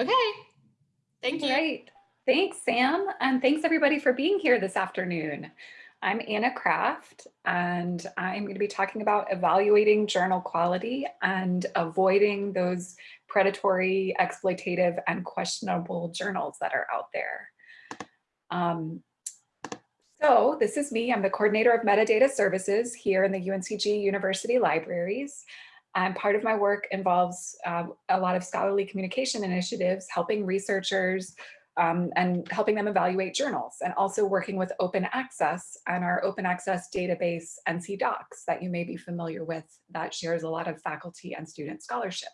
Okay. Thank you. Great. Thanks, Sam. And thanks everybody for being here this afternoon. I'm Anna Craft, and I'm going to be talking about evaluating journal quality and avoiding those predatory, exploitative, and questionable journals that are out there. Um, so this is me. I'm the coordinator of metadata services here in the UNCG University Libraries. And part of my work involves uh, a lot of scholarly communication initiatives, helping researchers um, and helping them evaluate journals and also working with open access and our open access database NC DOCKS that you may be familiar with that shares a lot of faculty and student scholarship.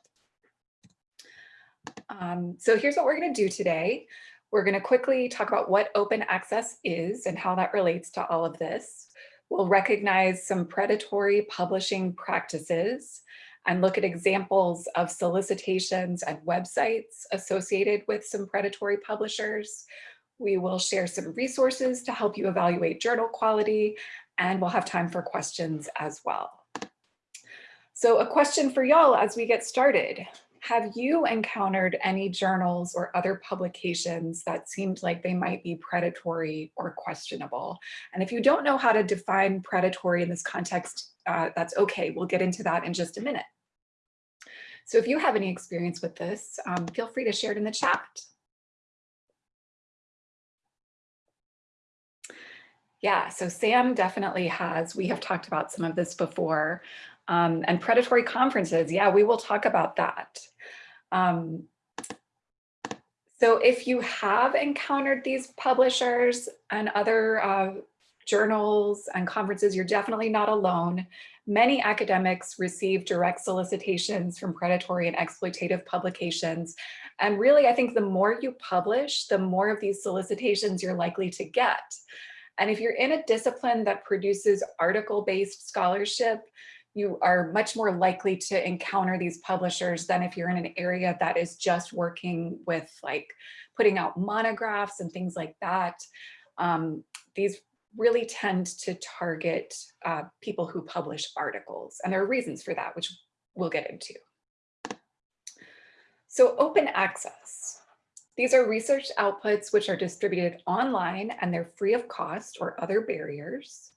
Um, so here's what we're going to do today. We're going to quickly talk about what open access is and how that relates to all of this. We'll recognize some predatory publishing practices and look at examples of solicitations and websites associated with some predatory publishers. We will share some resources to help you evaluate journal quality, and we'll have time for questions as well. So a question for y'all as we get started. Have you encountered any journals or other publications that seemed like they might be predatory or questionable? And if you don't know how to define predatory in this context, uh, that's okay. We'll get into that in just a minute. So if you have any experience with this, um, feel free to share it in the chat. Yeah, so Sam definitely has. We have talked about some of this before. Um, and predatory conferences, yeah, we will talk about that. Um, so if you have encountered these publishers and other uh, journals and conferences, you're definitely not alone. Many academics receive direct solicitations from predatory and exploitative publications. And really, I think the more you publish, the more of these solicitations you're likely to get. And if you're in a discipline that produces article-based scholarship, you are much more likely to encounter these publishers than if you're in an area that is just working with like putting out monographs and things like that. Um, these really tend to target uh, people who publish articles. And there are reasons for that, which we'll get into. So open access. These are research outputs which are distributed online and they're free of cost or other barriers.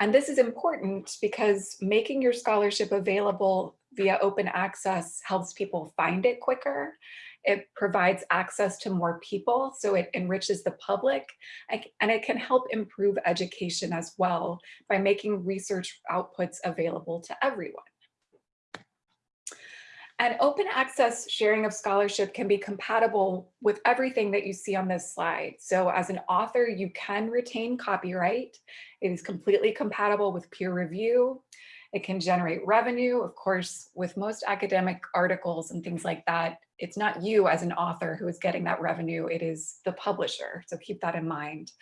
And this is important because making your scholarship available via open access helps people find it quicker it provides access to more people, so it enriches the public, and it can help improve education as well by making research outputs available to everyone. And open access sharing of scholarship can be compatible with everything that you see on this slide. So as an author, you can retain copyright. It is completely compatible with peer review. It can generate revenue. Of course, with most academic articles and things like that, it's not you as an author who is getting that revenue, it is the publisher. So keep that in mind.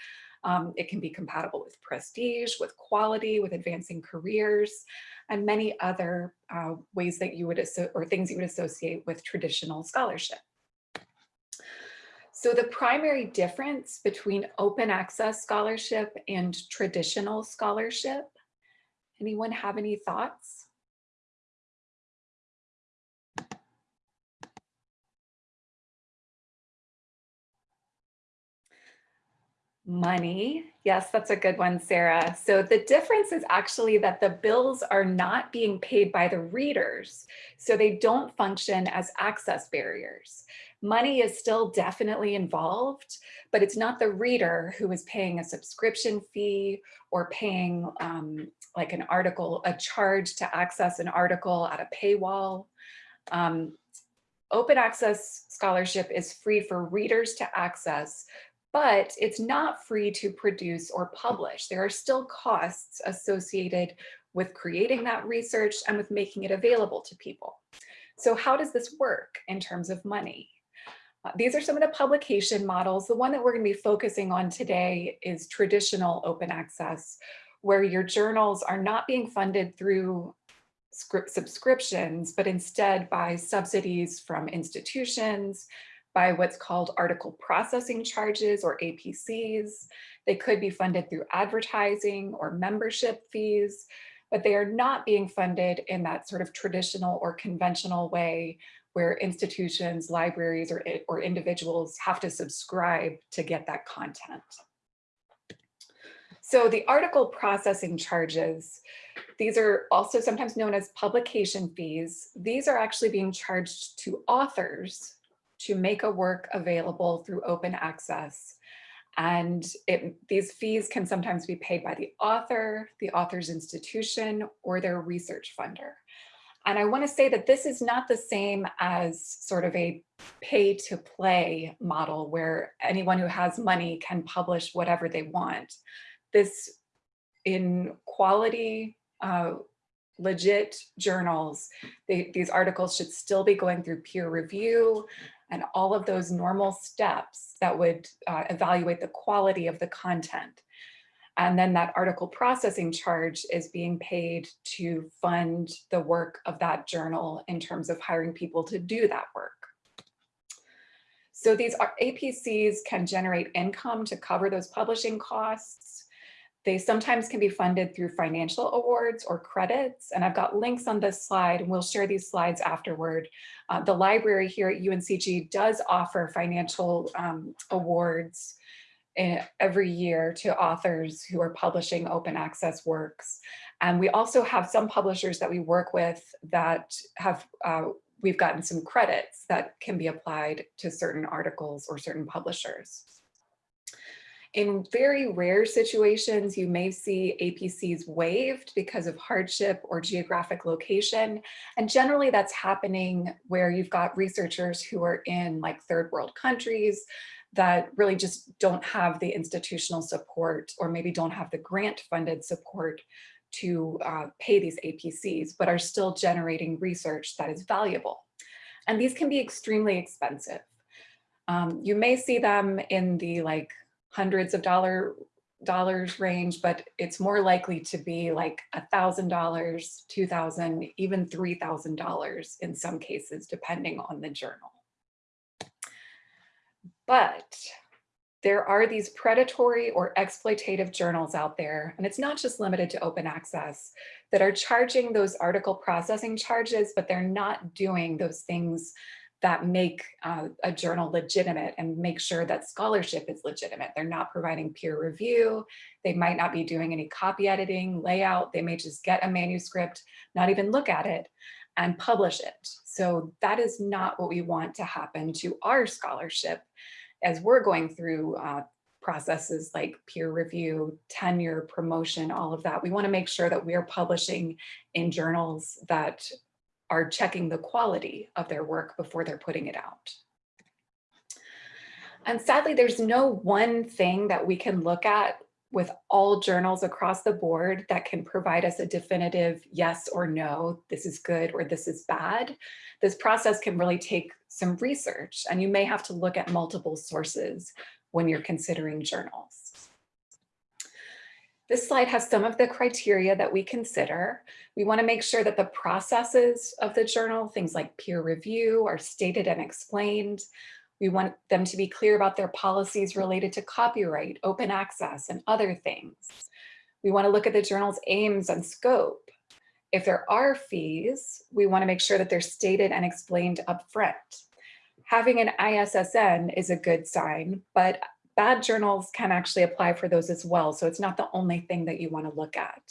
Um, it can be compatible with prestige, with quality, with advancing careers, and many other uh, ways that you would, or things you would associate with traditional scholarship. So the primary difference between open access scholarship and traditional scholarship, anyone have any thoughts? Money. Yes, that's a good one, Sarah. So the difference is actually that the bills are not being paid by the readers, so they don't function as access barriers. Money is still definitely involved, but it's not the reader who is paying a subscription fee or paying um, like an article, a charge to access an article at a paywall. Um, open access scholarship is free for readers to access, but it's not free to produce or publish. There are still costs associated with creating that research and with making it available to people. So how does this work in terms of money? Uh, these are some of the publication models. The one that we're going to be focusing on today is traditional open access, where your journals are not being funded through subscriptions, but instead by subsidies from institutions, by what's called article processing charges or APCs. They could be funded through advertising or membership fees, but they are not being funded in that sort of traditional or conventional way where institutions, libraries, or, eh, or individuals have to subscribe to get that content. So the article processing charges, these are also sometimes known as publication fees. These are actually being charged to authors to make a work available through open access. And it, these fees can sometimes be paid by the author, the author's institution, or their research funder. And I want to say that this is not the same as sort of a pay to play model where anyone who has money can publish whatever they want. This in quality, uh, legit journals, they, these articles should still be going through peer review and all of those normal steps that would uh, evaluate the quality of the content. And then that article processing charge is being paid to fund the work of that journal in terms of hiring people to do that work. So these APCs can generate income to cover those publishing costs. They sometimes can be funded through financial awards or credits. And I've got links on this slide and we'll share these slides afterward. Uh, the library here at UNCG does offer financial um, awards every year to authors who are publishing open access works. And we also have some publishers that we work with that have, uh, we've gotten some credits that can be applied to certain articles or certain publishers. In very rare situations, you may see APCs waived because of hardship or geographic location. And generally that's happening where you've got researchers who are in like third world countries that really just don't have the institutional support or maybe don't have the grant funded support to uh, pay these APCs, but are still generating research that is valuable. And these can be extremely expensive. Um, you may see them in the like hundreds of dollar dollars range, but it's more likely to be like a thousand dollars, two thousand, even three thousand dollars in some cases, depending on the journal. But there are these predatory or exploitative journals out there, and it's not just limited to open access, that are charging those article processing charges, but they're not doing those things that make uh, a journal legitimate and make sure that scholarship is legitimate. They're not providing peer review. They might not be doing any copy editing, layout. They may just get a manuscript, not even look at it and publish it. So that is not what we want to happen to our scholarship as we're going through uh, processes like peer review, tenure, promotion, all of that. We want to make sure that we are publishing in journals that are checking the quality of their work before they're putting it out. And sadly, there's no one thing that we can look at with all journals across the board that can provide us a definitive yes or no, this is good or this is bad. This process can really take some research and you may have to look at multiple sources when you're considering journals. This slide has some of the criteria that we consider. We want to make sure that the processes of the journal, things like peer review, are stated and explained. We want them to be clear about their policies related to copyright, open access, and other things. We want to look at the journal's aims and scope. If there are fees, we want to make sure that they're stated and explained upfront. Having an ISSN is a good sign, but bad journals can actually apply for those as well. So it's not the only thing that you want to look at.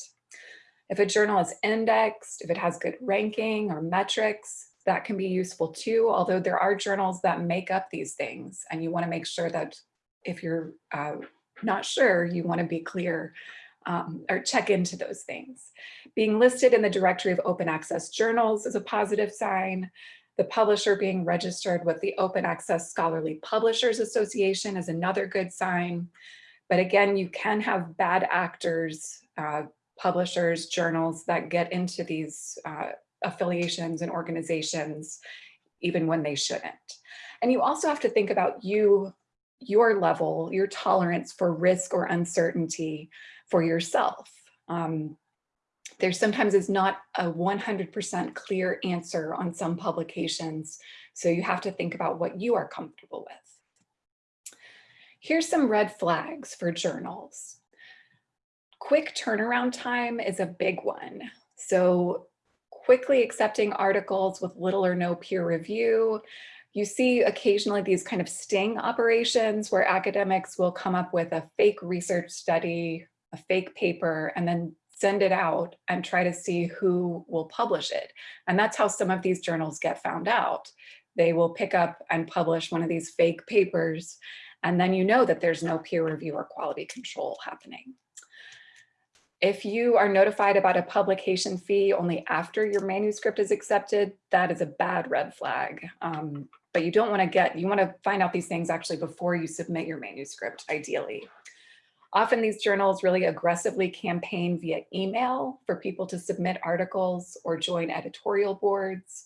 If a journal is indexed, if it has good ranking or metrics, that can be useful too, although there are journals that make up these things and you wanna make sure that if you're uh, not sure, you wanna be clear um, or check into those things. Being listed in the directory of open access journals is a positive sign. The publisher being registered with the Open Access Scholarly Publishers Association is another good sign. But again, you can have bad actors, uh, publishers, journals that get into these uh, affiliations and organizations, even when they shouldn't. And you also have to think about you, your level, your tolerance for risk or uncertainty for yourself. Um, there sometimes is not a 100% clear answer on some publications. So you have to think about what you are comfortable with. Here's some red flags for journals. Quick turnaround time is a big one. So quickly accepting articles with little or no peer review. You see occasionally these kind of sting operations where academics will come up with a fake research study, a fake paper, and then send it out and try to see who will publish it. And that's how some of these journals get found out. They will pick up and publish one of these fake papers, and then you know that there's no peer review or quality control happening. If you are notified about a publication fee only after your manuscript is accepted, that is a bad red flag. Um, but you don't want to get, you want to find out these things actually before you submit your manuscript, ideally. Often these journals really aggressively campaign via email for people to submit articles or join editorial boards.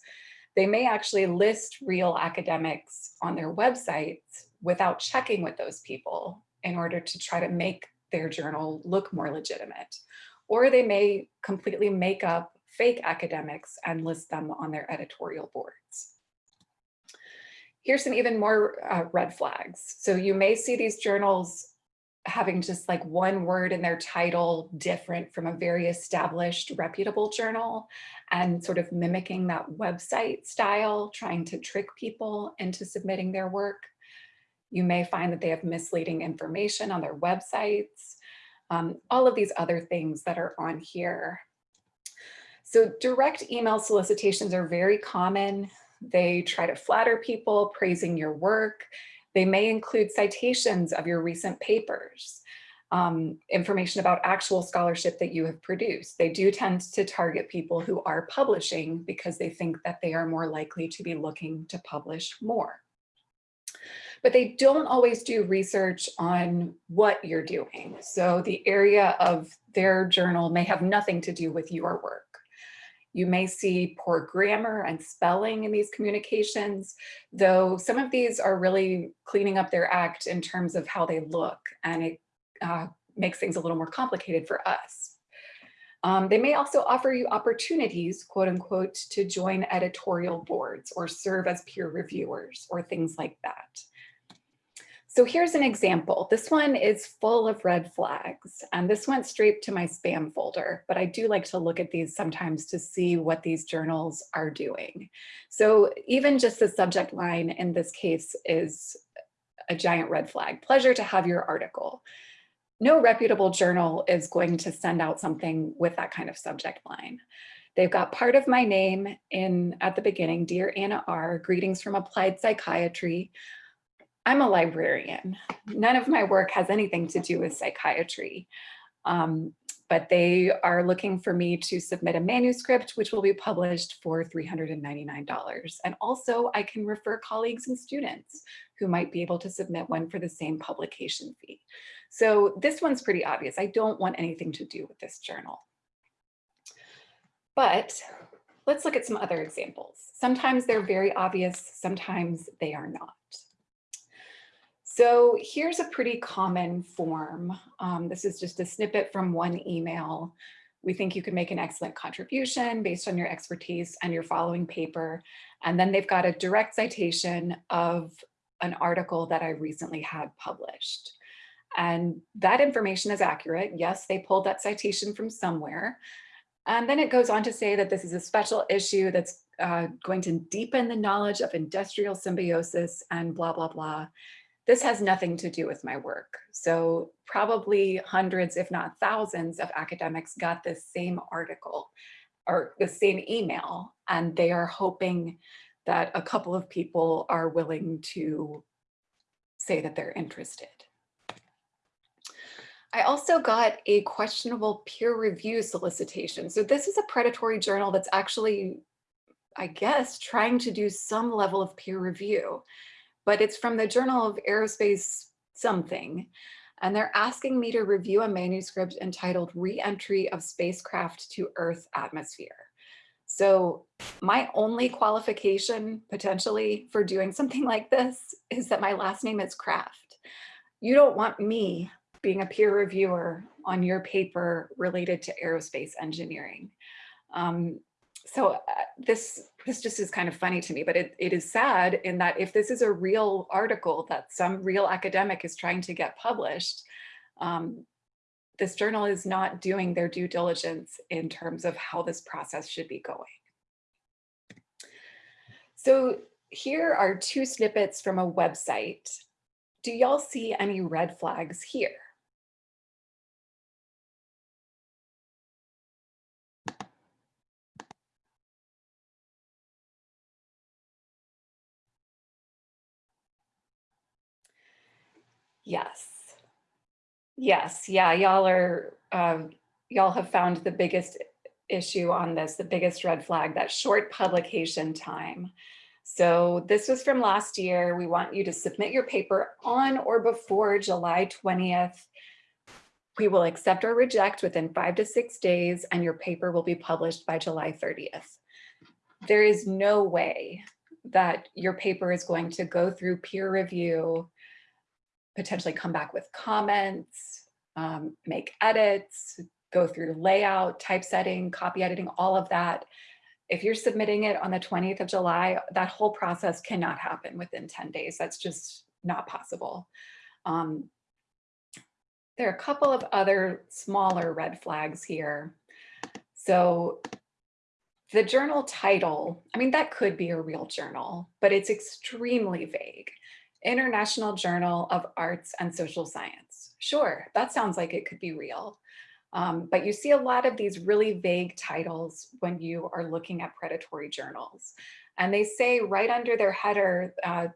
They may actually list real academics on their websites without checking with those people in order to try to make their journal look more legitimate. Or they may completely make up fake academics and list them on their editorial boards. Here's some even more uh, red flags. So you may see these journals having just like one word in their title different from a very established reputable journal and sort of mimicking that website style, trying to trick people into submitting their work. You may find that they have misleading information on their websites, um, all of these other things that are on here. So direct email solicitations are very common. They try to flatter people, praising your work. They may include citations of your recent papers, um, information about actual scholarship that you have produced. They do tend to target people who are publishing because they think that they are more likely to be looking to publish more. But they don't always do research on what you're doing. So the area of their journal may have nothing to do with your work. You may see poor grammar and spelling in these communications, though some of these are really cleaning up their act in terms of how they look, and it uh, makes things a little more complicated for us. Um, they may also offer you opportunities, quote unquote, to join editorial boards or serve as peer reviewers or things like that. So here's an example. This one is full of red flags and this went straight to my spam folder, but I do like to look at these sometimes to see what these journals are doing. So even just the subject line in this case is a giant red flag. Pleasure to have your article. No reputable journal is going to send out something with that kind of subject line. They've got part of my name in at the beginning, Dear Anna R, greetings from applied psychiatry. I'm a librarian. None of my work has anything to do with psychiatry, um, but they are looking for me to submit a manuscript, which will be published for $399. And also I can refer colleagues and students who might be able to submit one for the same publication fee. So this one's pretty obvious. I don't want anything to do with this journal. But let's look at some other examples. Sometimes they're very obvious, sometimes they are not. So here's a pretty common form. Um, this is just a snippet from one email. We think you can make an excellent contribution based on your expertise and your following paper. And then they've got a direct citation of an article that I recently had published. And that information is accurate. Yes, they pulled that citation from somewhere. And then it goes on to say that this is a special issue that's uh, going to deepen the knowledge of industrial symbiosis and blah, blah, blah. This has nothing to do with my work. So probably hundreds, if not thousands of academics got this same article or the same email, and they are hoping that a couple of people are willing to say that they're interested. I also got a questionable peer review solicitation. So this is a predatory journal that's actually, I guess, trying to do some level of peer review but it's from the Journal of Aerospace something. And they're asking me to review a manuscript entitled Re-entry of Spacecraft to Earth Atmosphere. So my only qualification potentially for doing something like this is that my last name is Craft. You don't want me being a peer reviewer on your paper related to aerospace engineering. Um, so uh, this this just is kind of funny to me, but it, it is sad in that if this is a real article that some real academic is trying to get published, um, this journal is not doing their due diligence in terms of how this process should be going. So here are two snippets from a website. Do y'all see any red flags here? Yes. Yes, yeah, y'all are, um, y'all have found the biggest issue on this, the biggest red flag, that short publication time. So this was from last year. We want you to submit your paper on or before July 20th. We will accept or reject within five to six days and your paper will be published by July 30th. There is no way that your paper is going to go through peer review, potentially come back with comments, um, make edits, go through layout, typesetting, copy editing, all of that. If you're submitting it on the 20th of July, that whole process cannot happen within 10 days. That's just not possible. Um, there are a couple of other smaller red flags here. So the journal title, I mean, that could be a real journal, but it's extremely vague. International Journal of Arts and Social Science. Sure, that sounds like it could be real. Um, but you see a lot of these really vague titles when you are looking at predatory journals. And they say right under their header, uh,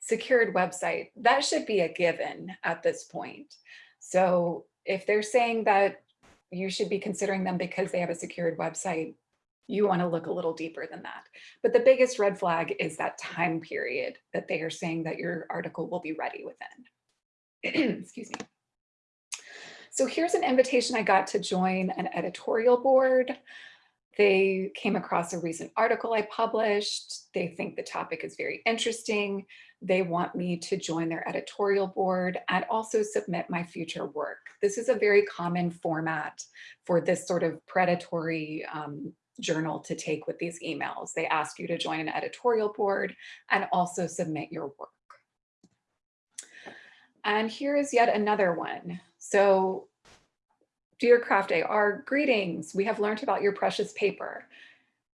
secured website, that should be a given at this point. So if they're saying that you should be considering them because they have a secured website, you want to look a little deeper than that. But the biggest red flag is that time period that they are saying that your article will be ready within. Excuse me. So here's an invitation I got to join an editorial board. They came across a recent article I published. They think the topic is very interesting. They want me to join their editorial board and also submit my future work. This is a very common format for this sort of predatory um, journal to take with these emails. They ask you to join an editorial board and also submit your work. And here is yet another one. So dear Craft AR, greetings. We have learned about your precious paper.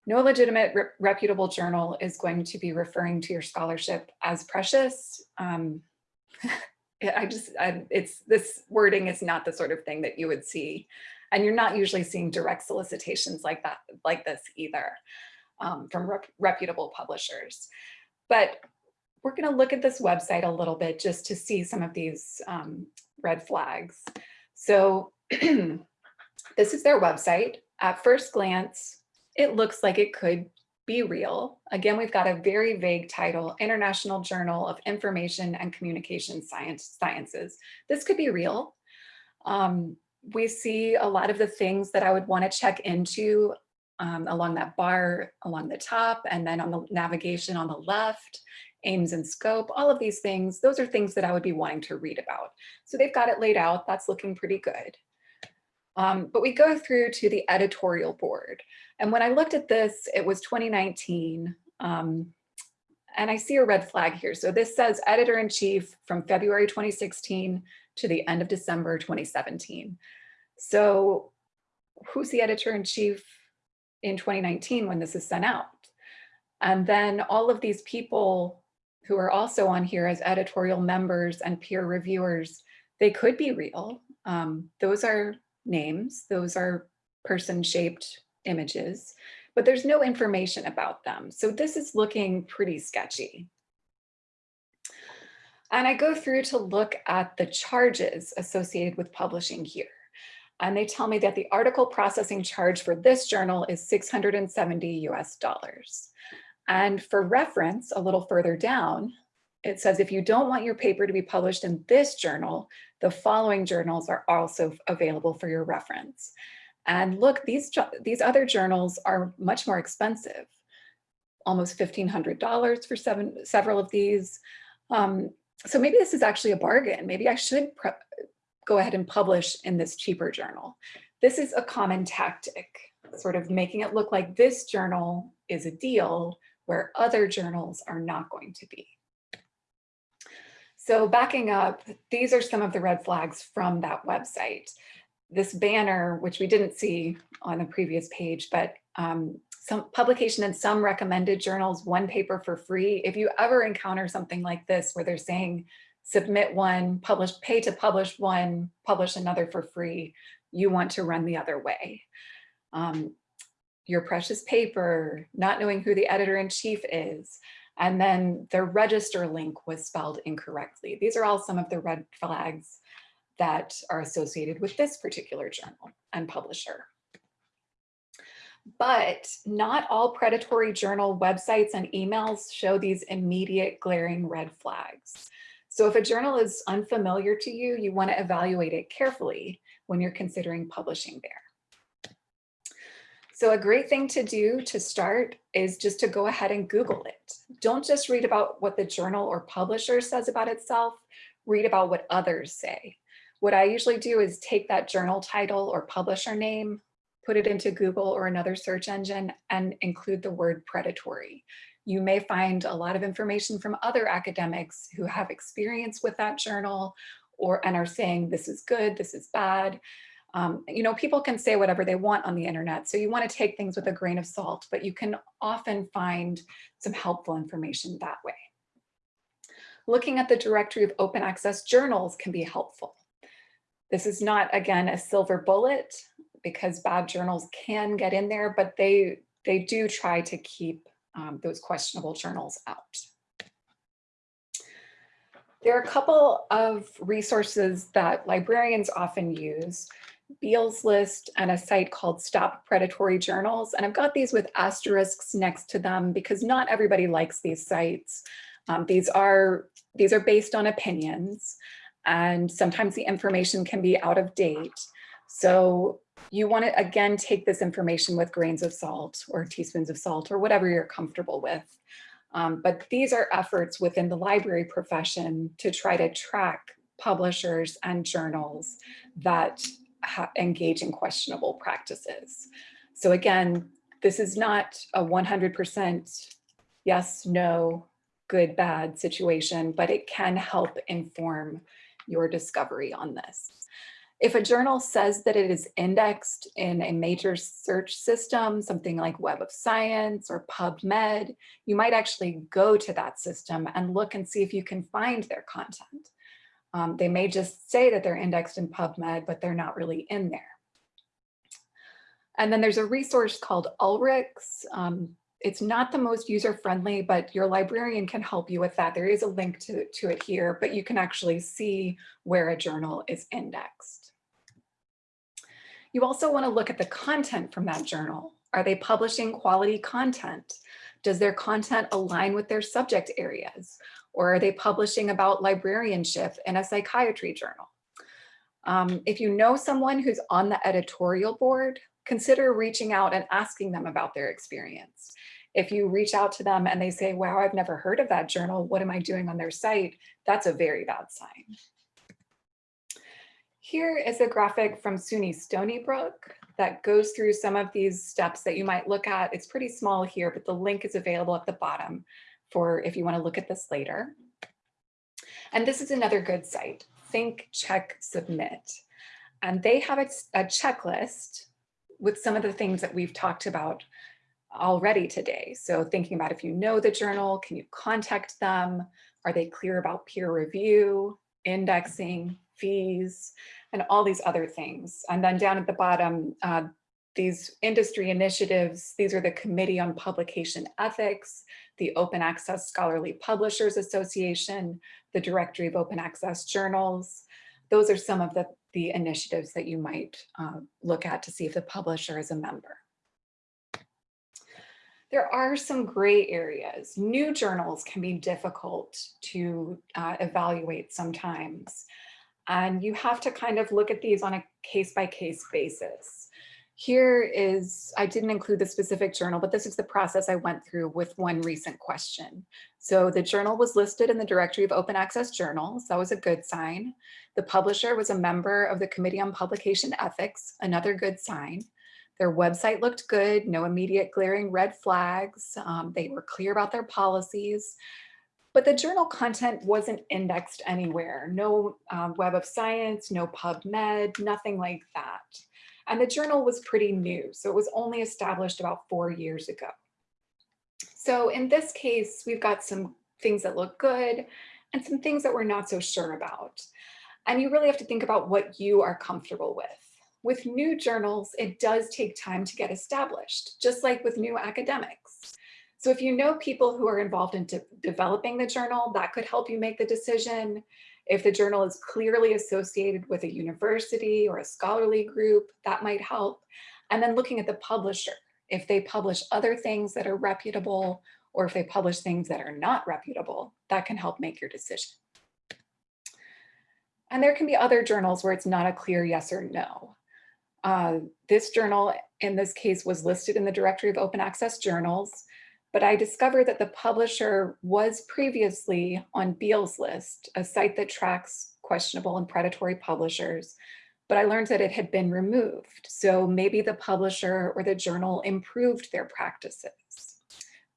No legitimate re reputable journal is going to be referring to your scholarship as precious. Um, I just, I, it's this wording is not the sort of thing that you would see. And you're not usually seeing direct solicitations like that, like this either um, from rep reputable publishers. But we're going to look at this website a little bit just to see some of these um, red flags. So this is their website. At first glance, it looks like it could be real. Again, we've got a very vague title, International Journal of Information and Communication Science, Sciences. This could be real. Um, we see a lot of the things that I would want to check into um, along that bar along the top and then on the navigation on the left aims and scope, all of these things, those are things that I would be wanting to read about. So they've got it laid out, that's looking pretty good. Um, but we go through to the editorial board. And when I looked at this, it was 2019. Um, and I see a red flag here. So this says editor-in-chief from February 2016 to the end of December 2017. So who's the editor-in-chief in 2019 when this is sent out? And then all of these people who are also on here as editorial members and peer reviewers, they could be real. Um, those are names, those are person-shaped images, but there's no information about them. So this is looking pretty sketchy. And I go through to look at the charges associated with publishing here. And they tell me that the article processing charge for this journal is 670 US dollars. And for reference, a little further down, it says if you don't want your paper to be published in this journal, the following journals are also available for your reference. And look, these, these other journals are much more expensive, almost $1,500 for seven, several of these. Um, so maybe this is actually a bargain. Maybe I should go ahead and publish in this cheaper journal. This is a common tactic, sort of making it look like this journal is a deal where other journals are not going to be. So backing up, these are some of the red flags from that website. This banner, which we didn't see on the previous page, but um, some publication in some recommended journals, one paper for free. If you ever encounter something like this where they're saying submit one, publish, pay to publish one, publish another for free, you want to run the other way. Um, your precious paper, not knowing who the editor-in-chief is, and then the register link was spelled incorrectly. These are all some of the red flags that are associated with this particular journal and publisher. But not all predatory journal websites and emails show these immediate glaring red flags. So if a journal is unfamiliar to you, you want to evaluate it carefully when you're considering publishing there. So a great thing to do to start is just to go ahead and Google it. Don't just read about what the journal or publisher says about itself, read about what others say. What I usually do is take that journal title or publisher name, put it into Google or another search engine and include the word predatory. You may find a lot of information from other academics who have experience with that journal or and are saying this is good, this is bad. Um, you know, people can say whatever they want on the internet, so you want to take things with a grain of salt, but you can often find some helpful information that way. Looking at the directory of open access journals can be helpful. This is not, again, a silver bullet because bad journals can get in there, but they, they do try to keep um, those questionable journals out. There are a couple of resources that librarians often use, Beall's List and a site called Stop Predatory Journals. And I've got these with asterisks next to them because not everybody likes these sites. Um, these, are, these are based on opinions and sometimes the information can be out of date. So you want to, again, take this information with grains of salt or teaspoons of salt or whatever you're comfortable with. Um, but these are efforts within the library profession to try to track publishers and journals that engage in questionable practices. So again, this is not a 100% yes, no, good, bad situation, but it can help inform your discovery on this. If a journal says that it is indexed in a major search system, something like Web of Science or PubMed, you might actually go to that system and look and see if you can find their content. Um, they may just say that they're indexed in PubMed, but they're not really in there. And then there's a resource called Ulrichs. Um, it's not the most user-friendly, but your librarian can help you with that. There is a link to, to it here, but you can actually see where a journal is indexed. You also want to look at the content from that journal. Are they publishing quality content? Does their content align with their subject areas? Or are they publishing about librarianship in a psychiatry journal? Um, if you know someone who's on the editorial board, consider reaching out and asking them about their experience. If you reach out to them and they say, wow, I've never heard of that journal, what am I doing on their site? That's a very bad sign. Here is a graphic from SUNY Stony Brook that goes through some of these steps that you might look at. It's pretty small here, but the link is available at the bottom for if you want to look at this later. And this is another good site, Think, Check, Submit. And they have a, a checklist with some of the things that we've talked about already today. So thinking about if you know the journal, can you contact them? Are they clear about peer review, indexing, fees, and all these other things. And then down at the bottom, uh, these industry initiatives, these are the Committee on Publication Ethics, the Open Access Scholarly Publishers Association, the Directory of Open Access Journals. Those are some of the, the initiatives that you might uh, look at to see if the publisher is a member. There are some gray areas. New journals can be difficult to uh, evaluate sometimes. And you have to kind of look at these on a case by case basis. Here is, I didn't include the specific journal, but this is the process I went through with one recent question. So the journal was listed in the directory of open access journals. That was a good sign. The publisher was a member of the Committee on Publication Ethics, another good sign. Their website looked good, no immediate glaring red flags. Um, they were clear about their policies but the journal content wasn't indexed anywhere. No um, Web of Science, no PubMed, nothing like that. And the journal was pretty new, so it was only established about four years ago. So in this case, we've got some things that look good and some things that we're not so sure about. And you really have to think about what you are comfortable with. With new journals, it does take time to get established, just like with new academics. So if you know people who are involved in de developing the journal, that could help you make the decision. If the journal is clearly associated with a university or a scholarly group, that might help. And then looking at the publisher, if they publish other things that are reputable, or if they publish things that are not reputable, that can help make your decision. And there can be other journals where it's not a clear yes or no. Uh, this journal in this case was listed in the directory of open access journals, but I discovered that the publisher was previously on Beall's list, a site that tracks questionable and predatory publishers, but I learned that it had been removed. So maybe the publisher or the journal improved their practices,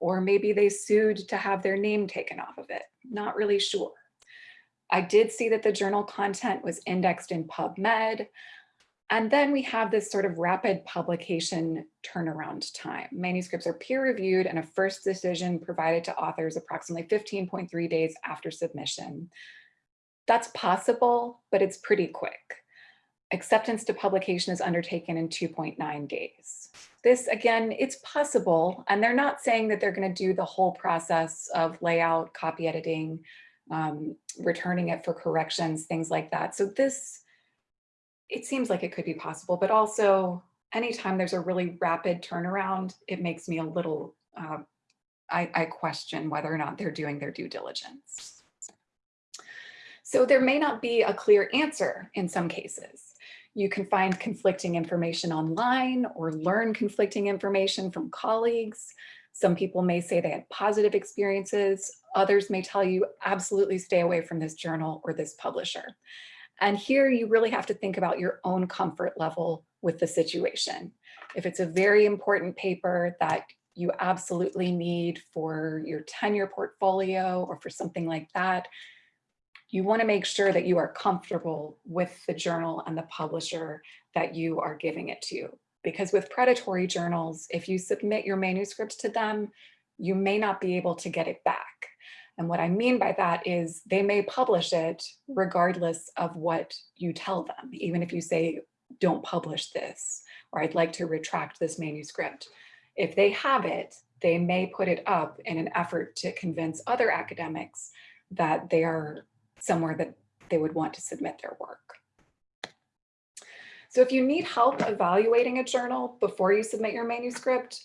or maybe they sued to have their name taken off of it. Not really sure. I did see that the journal content was indexed in PubMed. And then we have this sort of rapid publication turnaround time. Manuscripts are peer reviewed and a first decision provided to authors approximately 15.3 days after submission. That's possible, but it's pretty quick. Acceptance to publication is undertaken in 2.9 days. This again, it's possible, and they're not saying that they're gonna do the whole process of layout, copy editing, um, returning it for corrections, things like that. So this, it seems like it could be possible, but also anytime there's a really rapid turnaround, it makes me a little, uh, I, I question whether or not they're doing their due diligence. So there may not be a clear answer in some cases. You can find conflicting information online or learn conflicting information from colleagues. Some people may say they had positive experiences. Others may tell you absolutely stay away from this journal or this publisher. And here you really have to think about your own comfort level with the situation. If it's a very important paper that you absolutely need for your tenure portfolio or for something like that, you want to make sure that you are comfortable with the journal and the publisher that you are giving it to because with predatory journals, if you submit your manuscript to them, you may not be able to get it back. And what I mean by that is they may publish it regardless of what you tell them, even if you say, don't publish this, or I'd like to retract this manuscript. If they have it, they may put it up in an effort to convince other academics that they are somewhere that they would want to submit their work. So if you need help evaluating a journal before you submit your manuscript,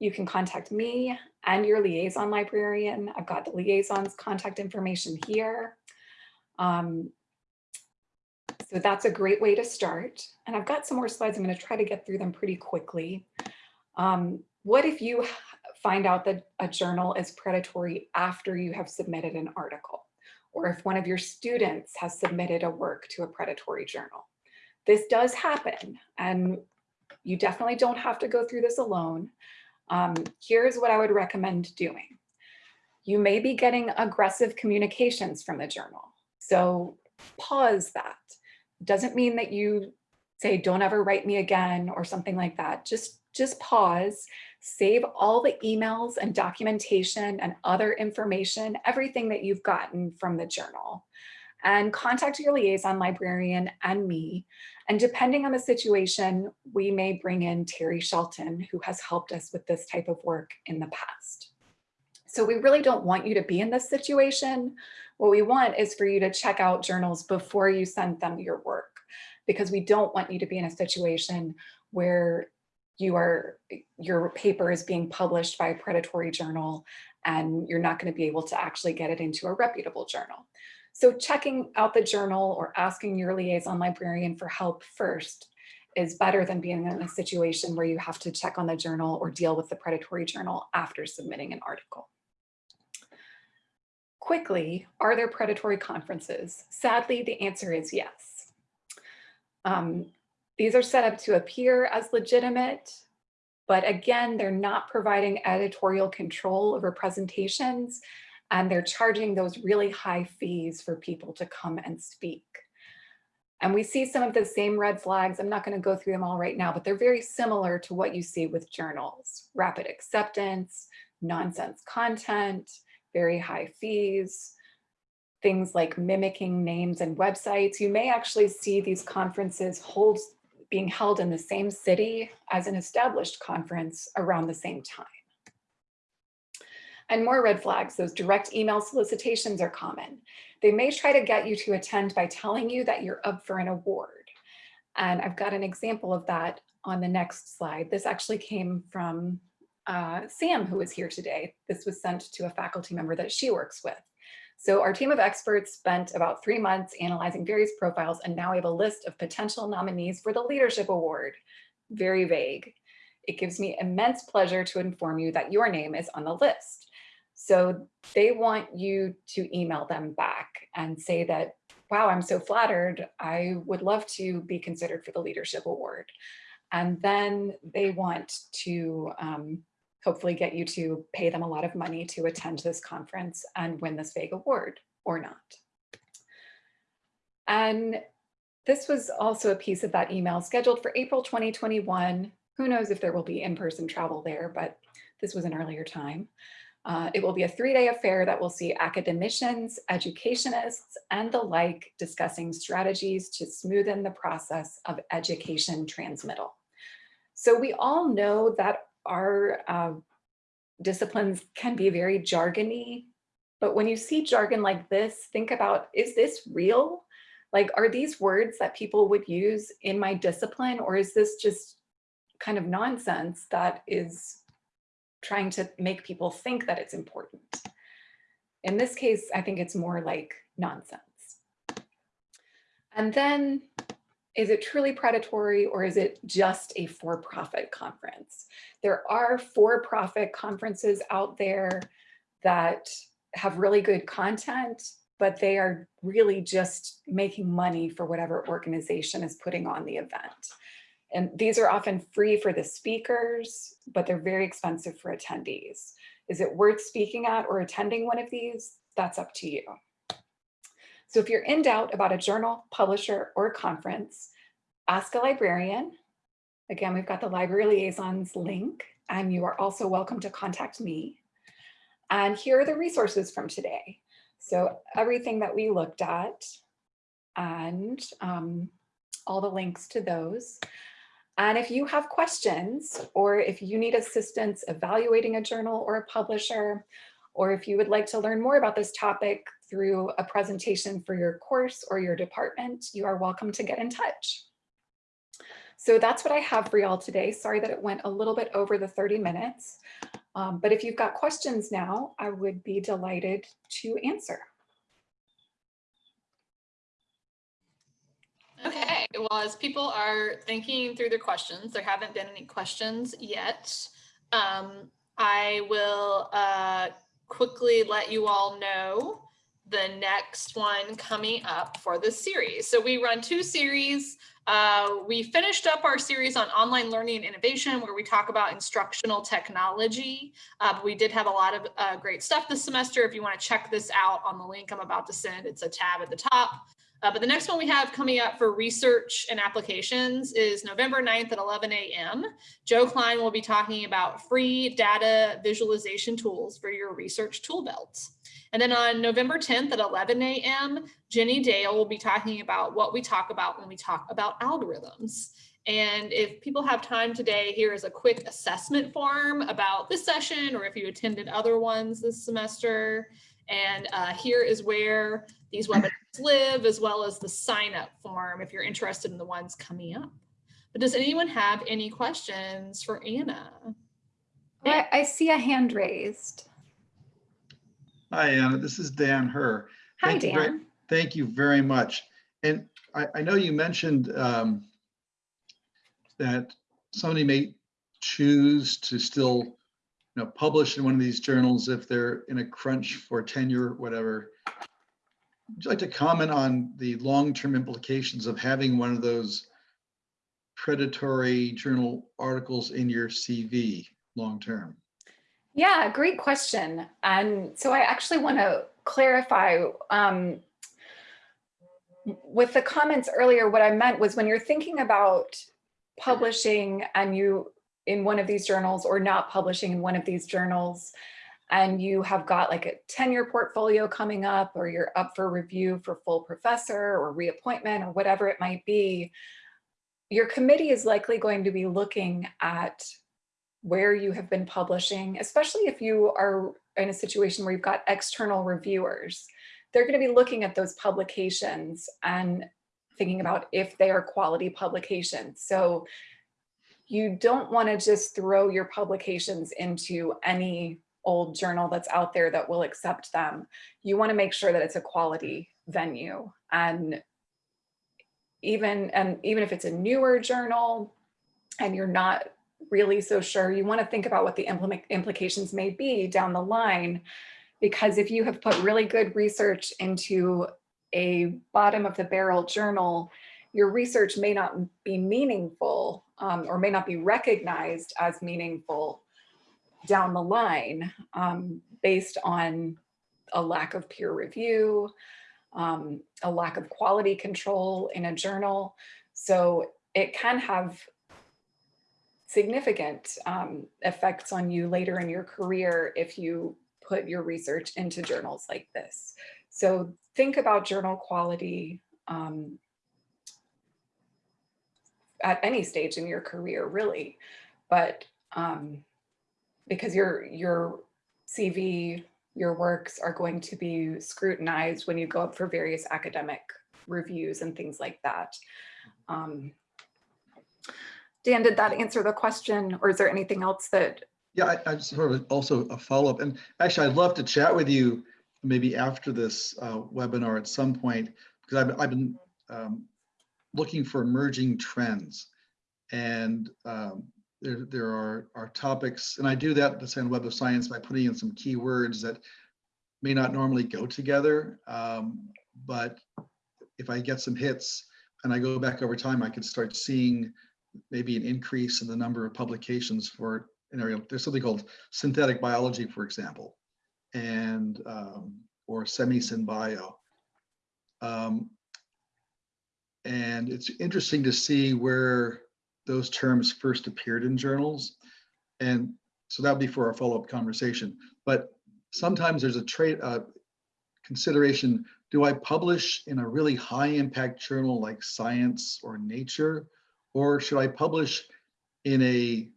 you can contact me and your liaison librarian. I've got the liaison's contact information here. Um, so that's a great way to start. And I've got some more slides. I'm going to try to get through them pretty quickly. Um, what if you find out that a journal is predatory after you have submitted an article? Or if one of your students has submitted a work to a predatory journal? This does happen and you definitely don't have to go through this alone. Um, here's what I would recommend doing. You may be getting aggressive communications from the journal. So pause that. Doesn't mean that you say, don't ever write me again or something like that. Just, just pause, save all the emails and documentation and other information, everything that you've gotten from the journal and contact your liaison librarian and me. And depending on the situation, we may bring in Terry Shelton, who has helped us with this type of work in the past. So we really don't want you to be in this situation. What we want is for you to check out journals before you send them your work, because we don't want you to be in a situation where you are, your paper is being published by a predatory journal and you're not going to be able to actually get it into a reputable journal. So checking out the journal or asking your liaison librarian for help first is better than being in a situation where you have to check on the journal or deal with the predatory journal after submitting an article. Quickly, are there predatory conferences? Sadly, the answer is yes. Um, these are set up to appear as legitimate, but again, they're not providing editorial control over presentations and they're charging those really high fees for people to come and speak. And we see some of the same red flags. I'm not going to go through them all right now, but they're very similar to what you see with journals. Rapid acceptance, nonsense content, very high fees, things like mimicking names and websites. You may actually see these conferences hold, being held in the same city as an established conference around the same time. And more red flags, those direct email solicitations are common. They may try to get you to attend by telling you that you're up for an award. And I've got an example of that on the next slide. This actually came from uh, Sam, who is here today. This was sent to a faculty member that she works with. So our team of experts spent about three months analyzing various profiles and now we have a list of potential nominees for the Leadership Award. Very vague. It gives me immense pleasure to inform you that your name is on the list. So they want you to email them back and say that, wow, I'm so flattered. I would love to be considered for the Leadership Award. And then they want to um, hopefully get you to pay them a lot of money to attend this conference and win this vague award or not. And this was also a piece of that email scheduled for April 2021. Who knows if there will be in-person travel there, but this was an earlier time. Uh, it will be a three-day affair that will see academicians, educationists, and the like discussing strategies to smoothen the process of education transmittal. So we all know that our uh, disciplines can be very jargony, but when you see jargon like this, think about, is this real? Like, are these words that people would use in my discipline, or is this just kind of nonsense that is trying to make people think that it's important. In this case, I think it's more like nonsense. And then is it truly predatory or is it just a for-profit conference? There are for-profit conferences out there that have really good content, but they are really just making money for whatever organization is putting on the event. And these are often free for the speakers, but they're very expensive for attendees. Is it worth speaking at or attending one of these? That's up to you. So if you're in doubt about a journal, publisher, or conference, ask a librarian. Again, we've got the library liaisons link, and you are also welcome to contact me. And here are the resources from today. So everything that we looked at and um, all the links to those. And if you have questions or if you need assistance evaluating a journal or a publisher, or if you would like to learn more about this topic through a presentation for your course or your department, you are welcome to get in touch. So that's what I have for y'all today. Sorry that it went a little bit over the 30 minutes, um, but if you've got questions now, I would be delighted to answer. Okay, well, as people are thinking through their questions, there haven't been any questions yet. Um, I will uh, quickly let you all know the next one coming up for this series. So we run two series. Uh, we finished up our series on online learning and innovation where we talk about instructional technology. Uh, but we did have a lot of uh, great stuff this semester. If you want to check this out on the link I'm about to send, it's a tab at the top. Uh, but the next one we have coming up for research and applications is November 9th at 11 a.m. Joe Klein will be talking about free data visualization tools for your research tool belts. And then on November 10th at 11 a.m., Jenny Dale will be talking about what we talk about when we talk about algorithms. And if people have time today, here is a quick assessment form about this session or if you attended other ones this semester. And uh, here is where these webinars live, as well as the sign up form if you're interested in the ones coming up. But does anyone have any questions for Anna? I, I see a hand raised. Hi, Anna. This is Dan Herr. Hi, Thank you very- Dan. Thank you very much. And I, I know you mentioned um, that somebody may choose to still, you know, publish in one of these journals if they're in a crunch for tenure, whatever. Would you like to comment on the long-term implications of having one of those predatory journal articles in your CV long-term? Yeah, great question. And so I actually want to clarify um, with the comments earlier, what I meant was when you're thinking about publishing and you in one of these journals or not publishing in one of these journals, and you have got like a tenure portfolio coming up or you're up for review for full professor or reappointment or whatever it might be, your committee is likely going to be looking at where you have been publishing, especially if you are in a situation where you've got external reviewers. They're going to be looking at those publications and thinking about if they are quality publications. So you don't want to just throw your publications into any old journal that's out there that will accept them. You want to make sure that it's a quality venue and even and even if it's a newer journal and you're not really so sure, you want to think about what the implications may be down the line. Because if you have put really good research into a bottom of the barrel journal, your research may not be meaningful um, or may not be recognized as meaningful down the line um, based on a lack of peer review, um, a lack of quality control in a journal. So it can have significant um, effects on you later in your career if you put your research into journals like this. So think about journal quality um, at any stage in your career, really. But um, because your your CV, your works are going to be scrutinized when you go up for various academic reviews and things like that. Um, Dan, did that answer the question or is there anything else that? Yeah, I, I just of also a follow-up and actually I'd love to chat with you maybe after this uh, webinar at some point because I've, I've been um, looking for emerging trends and um, there, there are, are topics, and I do that the to Web of Science by putting in some keywords that may not normally go together. Um, but if I get some hits and I go back over time, I could start seeing maybe an increase in the number of publications for an area. There's something called synthetic biology, for example, and um, or SemiSynBio. Um, and it's interesting to see where those terms first appeared in journals. And so that would be for our follow-up conversation. But sometimes there's a trade uh, consideration, do I publish in a really high impact journal like Science or Nature, or should I publish in a,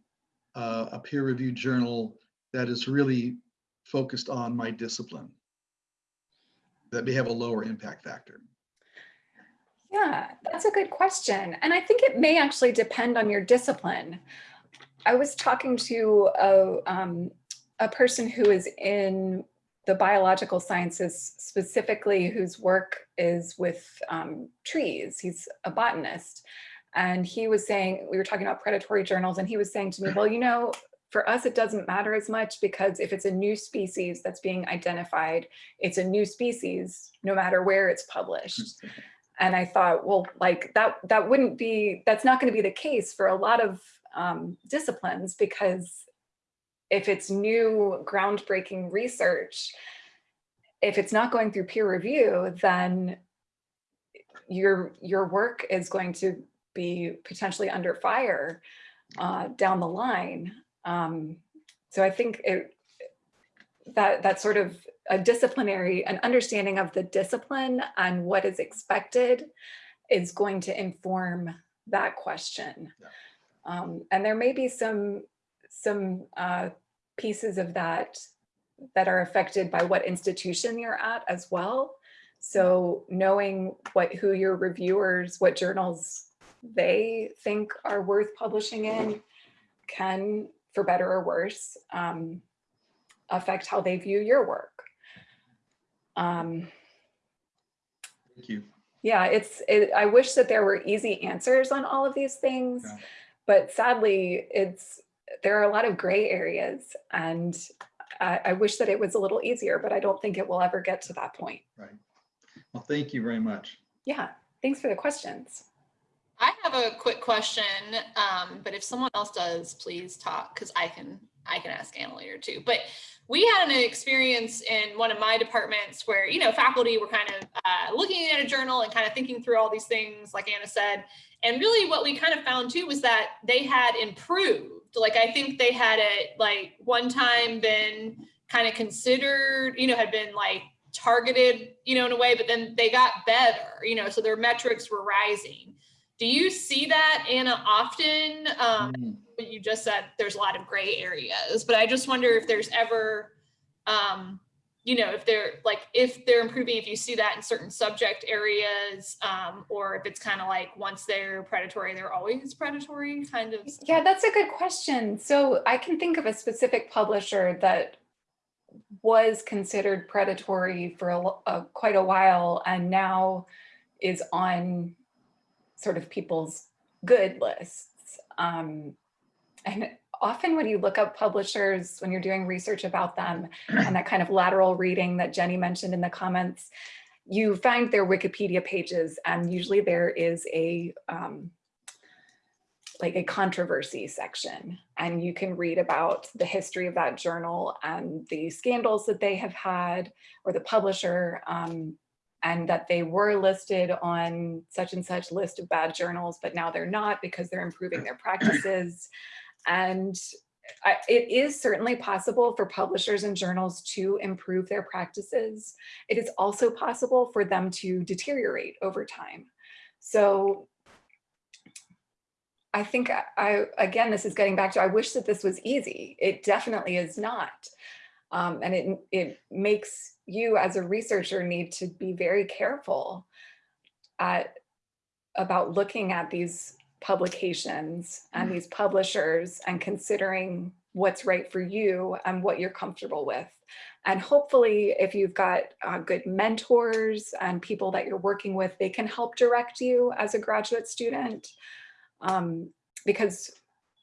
uh, a peer reviewed journal that is really focused on my discipline that may have a lower impact factor? Yeah, that's a good question. And I think it may actually depend on your discipline. I was talking to a, um, a person who is in the biological sciences specifically whose work is with um, trees. He's a botanist. And he was saying, we were talking about predatory journals and he was saying to me, well, you know, for us, it doesn't matter as much because if it's a new species that's being identified, it's a new species, no matter where it's published. And I thought, well, like that, that wouldn't be, that's not going to be the case for a lot of um, disciplines because if it's new groundbreaking research, if it's not going through peer review, then your, your work is going to be potentially under fire uh, down the line. Um, so I think it, that that sort of a disciplinary, an understanding of the discipline and what is expected is going to inform that question. Yeah. Um, and there may be some, some uh, pieces of that that are affected by what institution you're at as well. So knowing what who your reviewers, what journals they think are worth publishing in can, for better or worse, um, affect how they view your work. Um, Thank you. yeah, it's, it, I wish that there were easy answers on all of these things, Yeah. but sadly it's, there are a lot of gray areas and I, I wish that it was a little easier, but I don't think it will ever get to that point. Right. Well, thank you very much. Yeah, thanks for the questions. I have a quick question, um, but if someone else does, please talk because I can I can ask Anna later too. But we had an experience in one of my departments where you know faculty were kind of uh, looking at a journal and kind of thinking through all these things, like Anna said. And really what we kind of found too was that they had improved. Like I think they had it like one time been kind of considered, you know, had been like targeted, you know, in a way, but then they got better, you know, so their metrics were rising. Do you see that, Anna, often? Um, Mm. What you just said, there's a lot of gray areas, but I just wonder if there's ever, um, you know, if they're like, if they're improving, if you see that in certain subject areas, um, or if it's kind of like once they're predatory, they're always predatory kind of. Yeah, that's a good question. So I can think of a specific publisher that was considered predatory for a, lo- uh, quite a while and now is on sort of people's good lists. Um, and often when you look up publishers, when you're doing research about them and that kind of lateral reading that Jenny mentioned in the comments, you find their Wikipedia pages and usually there is a um, like a controversy section and you can read about the history of that journal and the scandals that they have had or the publisher um, and that they were listed on such and such list of bad journals, but now they're not because they're improving their practices. And I, it is certainly possible for publishers and journals to improve their practices. It is also possible for them to deteriorate over time. So I think I, again, this is getting back to, I wish that this was easy. It definitely is not. Um, and it, it makes you as a researcher need to be very careful at, about looking at these publications and these publishers and considering what's right for you and what you're comfortable with. And hopefully if you've got uh, good mentors and people that you're working with, they can help direct you as a graduate student. Um, because,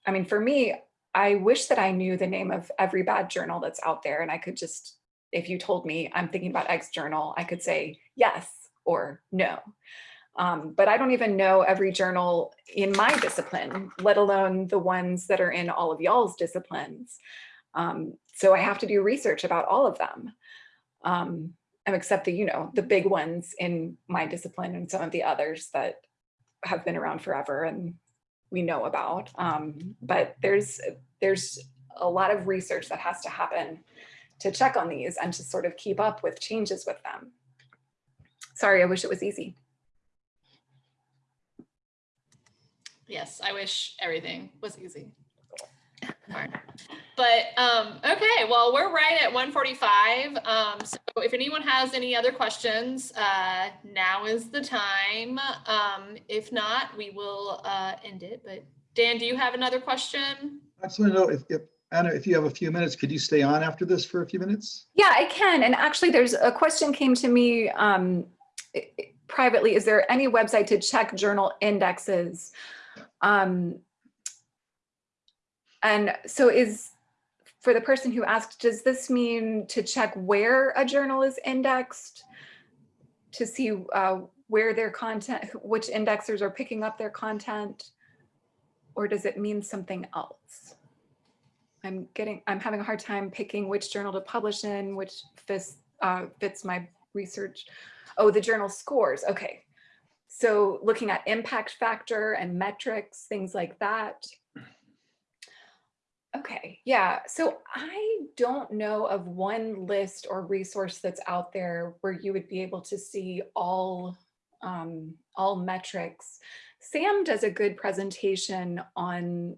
I mean, for me, I wish that I knew the name of every bad journal that's out there and I could just, if you told me I'm thinking about X journal, I could say yes or no. Um, but I don't even know every journal in my discipline, let alone the ones that are in all of y'all's disciplines. Um, so I have to do research about all of them. Um, except the, you know, the big ones in my discipline and some of the others that have been around forever and we know about. Um, but there's there's a lot of research that has to happen to check on these and to sort of keep up with changes with them. Sorry, I wish it was easy. Yes, I wish everything was easy. Alright. But um, okay, well, we're right at 145. Um, so if anyone has any other questions, uh, now is the time. Um, if not, we will uh, end it. But Dan, do you have another question? I just want to know if, if, Anna, if you have a few minutes, could you stay on after this for a few minutes? Yeah, I can. And actually, there's a question came to me um, i- i- privately. Is there any website to check journal indexes? Um, and so is, for the person who asked, does this mean to check where a journal is indexed? To see uh, where their content, which indexers are picking up their content? Or does it mean something else? I'm getting, I'm having a hard time picking which journal to publish in, which fits, uh, fits my research. Oh, the journal scores. Okay. So looking at impact factor and metrics, things like that. Okay, yeah. So I don't know of one list or resource that's out there where you would be able to see all um, all metrics. Sam does a good presentation on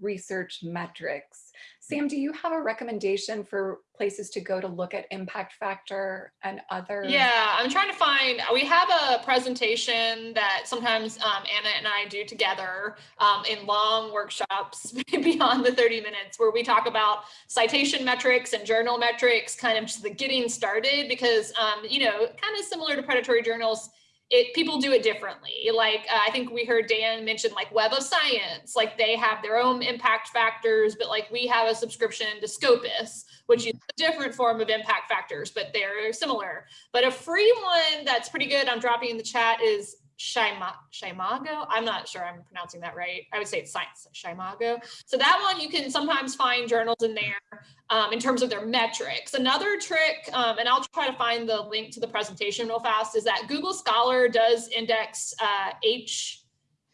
research metrics. Sam, do you have a recommendation for places to go to look at impact factor and other? Yeah, I'm trying to find, we have a presentation that sometimes um, Anna and I do together um, in long workshops beyond the 30 minutes where we talk about citation metrics and journal metrics, kind of just the getting started because, um, you know, kind of similar to predatory journals, it people do it differently. Like uh, I think we heard Dan mention like Web of Science, like they have their own impact factors, but like we have a subscription to Scopus, which is a different form of impact factors, but they're similar. But a free one that's pretty good, I'm dropping in the chat is Shima, Shimago. I'm not sure I'm pronouncing that right. I would say it's Science Shimago. So that one you can sometimes find journals in there um, in terms of their metrics. Another trick, um, and I'll try to find the link to the presentation real fast, is that Google Scholar does index uh, H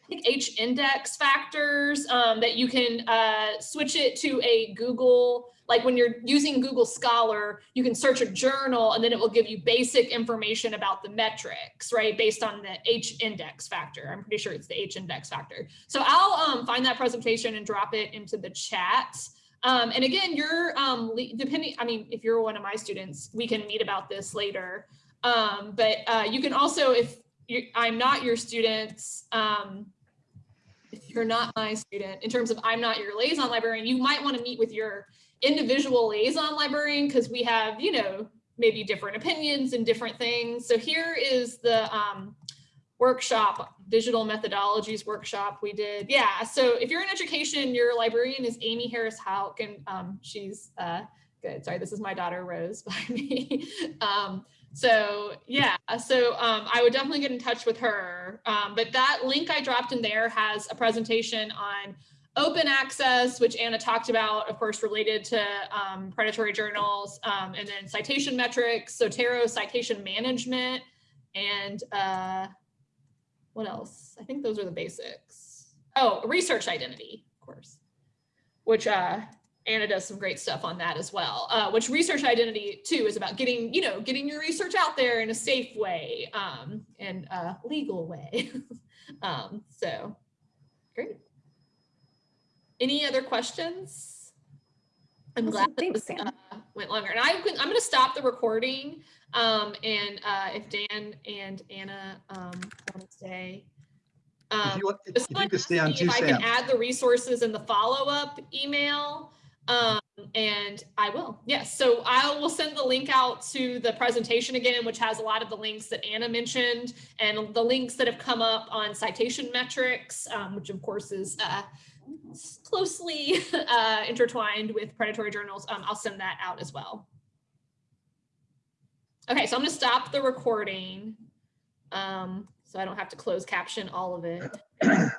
I think H index factors um, that you can uh, switch it to a Google, like when you're using Google Scholar, you can search a journal and then it will give you basic information about the metrics, right? Based on the H index factor. I'm pretty sure it's the H index factor. So I'll um, find that presentation and drop it into the chat. Um, and again, you're um, depending, I mean, if you're one of my students, we can meet about this later. Um, but uh, you can also, if you, I'm not your students, um, if you're not my student, in terms of I'm not your liaison librarian, you might want to meet with your individual liaison librarian because we have, you know, maybe different opinions and different things. So here is the um, workshop, digital methodologies workshop we did. Yeah, so if you're in education, your librarian is Amy Harris Houk, and um, she's uh, good. Sorry, this is my daughter Rose by me. um, so yeah, so um, I would definitely get in touch with her. Um, but that link I dropped in there has a presentation on open access, which Anna talked about, of course, related to um, predatory journals, um, and then citation metrics, Zotero citation management, and uh, what else? I think those are the basics. Oh, research identity, of course, which uh, Anna does some great stuff on that as well, uh, which research identity too is about getting, you know, getting your research out there in a safe way um, and a legal way. um, so great. Any other questions? I'm Awesome. glad that Thanks, this, uh, went longer. And I, can- I'm going to stop the recording. Um, and uh, if Dan and Anna um, want to stay. If Um, you, if if if you could stay on me too, If I can add the resources in the follow-up email, um, and I will, yes. So I will send the link out to the presentation again, which has a lot of the links that Anna mentioned and the links that have come up on citation metrics, um, which of course is uh, closely uh, intertwined with predatory journals. Um, I'll send that out as well. Okay, so I'm gonna stop the recording. Um, so I don't have to close caption all of it.